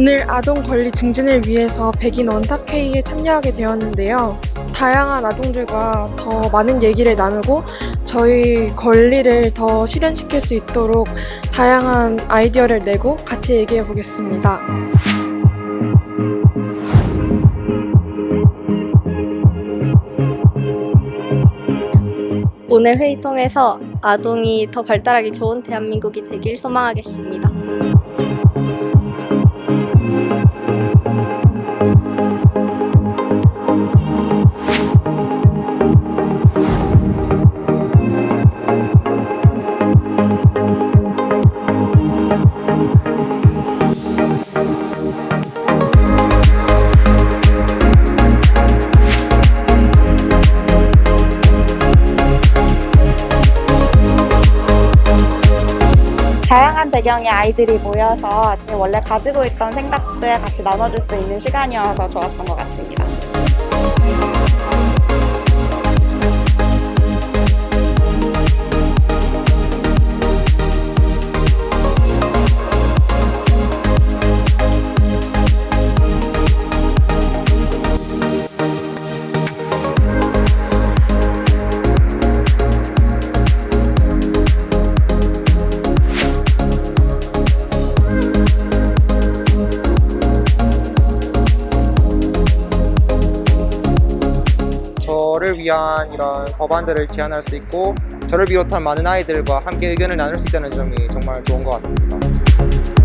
오늘 아동 권리 증진을 위해서 백인 원탁회의에 참여하게 되었는데요. 다양한 아동들과 더 많은 얘기를 나누고 저희 권리를 더 실현시킬 수 있도록 다양한 아이디어를 내고 같이 얘기해 보겠습니다. 오늘 회의 통해서 아동이 더 발달하기 좋은 대한민국이 되길 소망하겠습니다. 배경의 아이들이 모여서 원래 가지고 있던 생각들 같이 나눠줄 수 있는 시간이어서 좋았던 것 같습니다. 저를 위한 이런 법안들을 제안할 수 있고 저를 비롯한 많은 아이들과 함께 의견을 나눌 수 있다는 점이 정말 좋은 것 같습니다.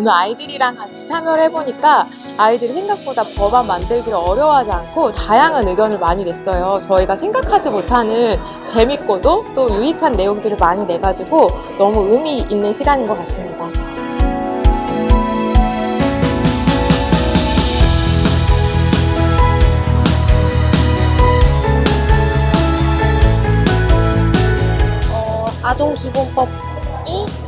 오늘 아이들이랑 같이 참여를 해보니까 아이들이 생각보다 법안 만들기를 어려워하지 않고 다양한 의견을 많이 냈어요. 저희가 생각하지 못하는 재밌고도 또 유익한 내용들을 많이 내가지고 너무 의미 있는 시간인 것 같습니다. 어, 아동기본법이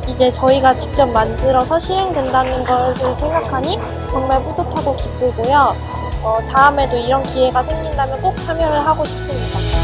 이제 저희가 직접 만들어서 실행된다는 것을 생각하니 정말 뿌듯하고 기쁘고요. 어, 다음에도 이런 기회가 생긴다면 꼭 참여를 하고 싶습니다.